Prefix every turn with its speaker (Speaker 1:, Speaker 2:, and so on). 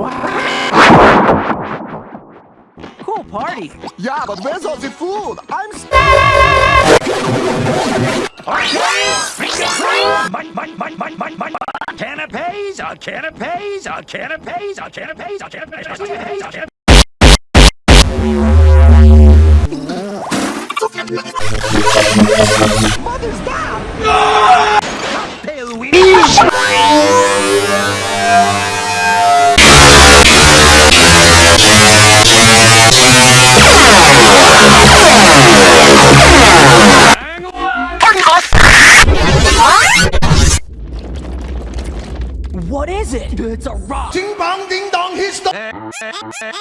Speaker 1: Cool party.
Speaker 2: Yeah, but where's all the food? I'm.
Speaker 3: Canapes, uh, canapes, uh, canapes, uh, canapes, uh, canapes, uh, canapes, uh,
Speaker 2: What is
Speaker 1: it?
Speaker 2: It's a rock.
Speaker 4: Ding bong, ding dong, he's the. Eh, eh, eh,